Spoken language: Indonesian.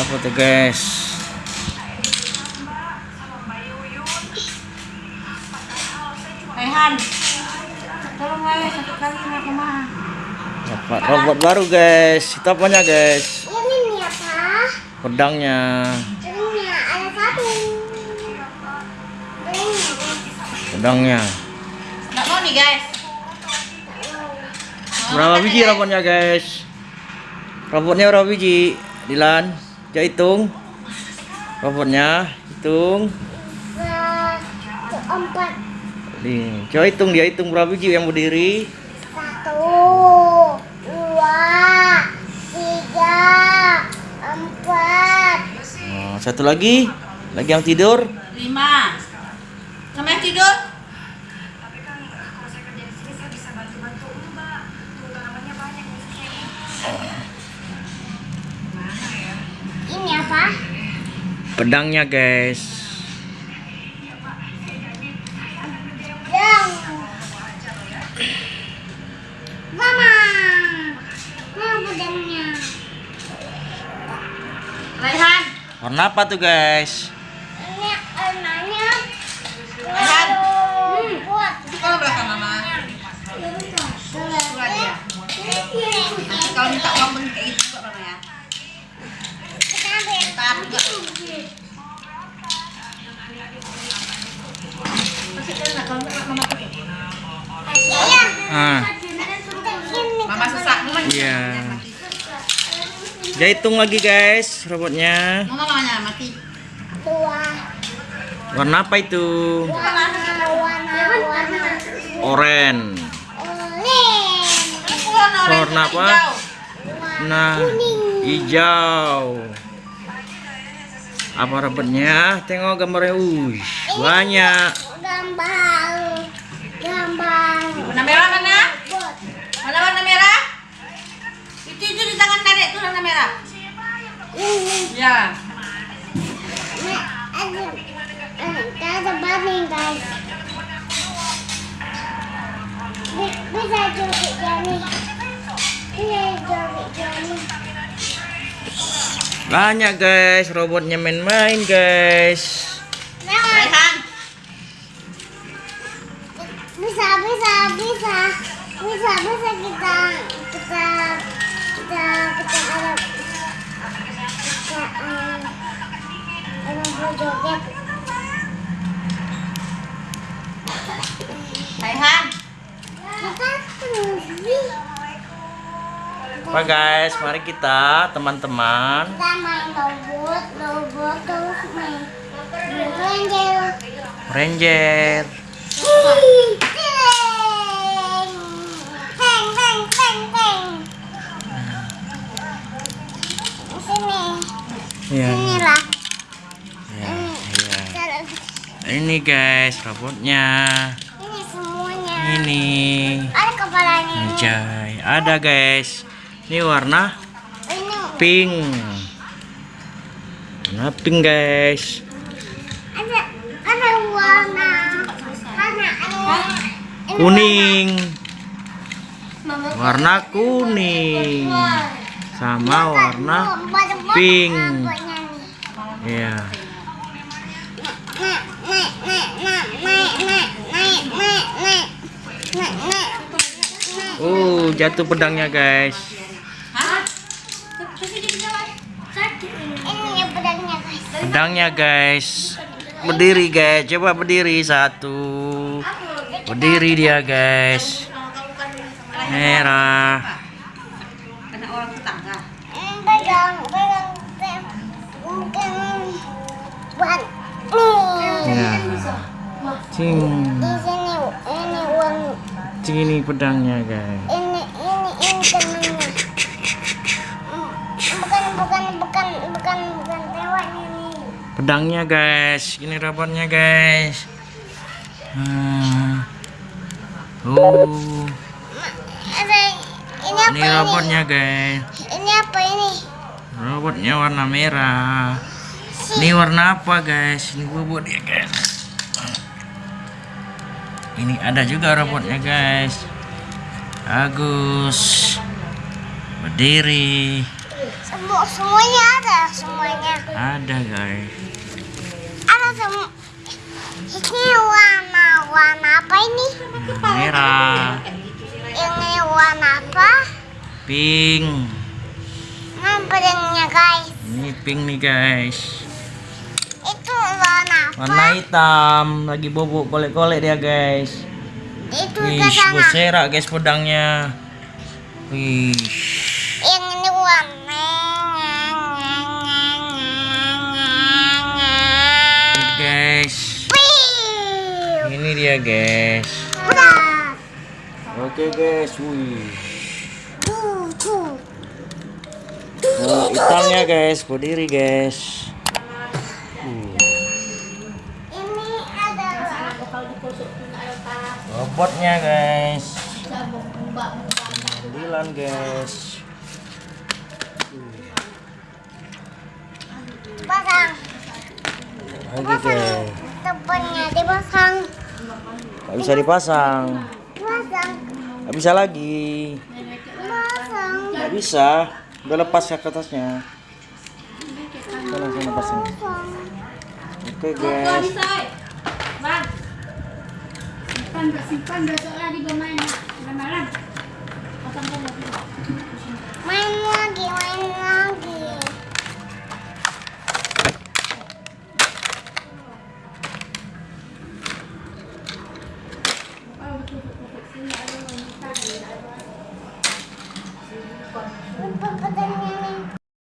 Apa tuh guys? Rehan, tolong aja satu kali nggak ke mana. Dapat robot baru guys. Itu apanya guys? Ini nih apa? Pedangnya. Ini ada satu. Pedangnya. Nggak mau nih guys. Berapa biji robotnya guys? Robotnya berapa biji? Dilan, coba hitung. Robotnya hitung. empat coba hitung dia hitung berapa biji yang berdiri. satu dua tiga empat Nah, satu lagi, lagi yang tidur. Lima. Sama yang tidur? ini apa? Pedangnya guys. Yang Mama Mana pedangnya? Rehan, Warna apa tuh guys? Ini warnanya Rehan. Hmm, kalau belakang mama. Surat dia. Nanti kalau minta uang pun kayak gitu juga mama ya. Bentar juga. Masih enak kalau nggak mama pakai. Ah, Mama susah. Mama Iya. dia hitung lagi guys robotnya. Mama mati. Warna apa itu? Warna Warna Oren. Warna apa? Nah, hijau. Apa robotnya? Tengok gambarnya. Wih, banyak. Gambar Gambar Warna merah mana? Mana warna merah? Itu itu di tangan nenek itu warna merah. Ini Ya. Ada baning guys Bi- Bisa joget Jani Bisa joget Jani Banyak guys, robotnya main-main guys. Rehan. bisa bisa bisa bisa bisa kita kita Apa guys, mari kita teman-teman kita main robot robot terus main ranger Ranger. Teng teng teng teng sini Iya. inilah Ya. Cara- Ini guys, robotnya. ini semuanya Ini. ada kepalanya Anjay, ada guys ini warna pink. Warna pink guys. Ada ada warna. Warna. Kuning. Warna kuning. Sama warna pink. ya. Oh, jatuh pedangnya, guys. Ini pedangnya guys. Pedangnya guys. Berdiri guys. Coba berdiri satu. Berdiri dia guys. Merah. Anak orang tetangga. Pegang, pegang, pegang. Mungkin buat nih. Ya. Cing. Di sini ini uang Cing ini pedangnya guys. Bukan bukan bukan tewanya nih. Pedangnya guys. Ini robotnya guys. Hmm. Oh, ini apa ini ini? robotnya guys. Ini apa ini? Robotnya warna merah. Ini warna apa guys? Ini bobot ya guys. Ini ada juga robotnya guys. Bagus. Berdiri. Semua semuanya ada semuanya. Ada guys. Ada semua. Ini warna warna apa ini? Merah, Ini warna apa? pink. Nah, pedangnya guys. Ini pink nih guys. Itu warna apa? Warna hitam, lagi bobok kolek-kolek dia guys. Itu Wih, berserak guys pedangnya. Wih, Dia guys. Udah. Oke guys, wih. Nah, hitamnya guys, berdiri guys. Uh, Ini adalah robotnya guys. Sembilan guys. pasang. Lagi Pasang. guys. Depannya dipasang. Gak bisa dipasang. Pasang. Gak bisa lagi. Pasang. Gak bisa. Udah lepas ya ke atasnya. Kita langsung lepasin. Oke guys. Bang, simpan gak simpan besok lagi bermain malam malam pasang dulu Main lagi, main lagi.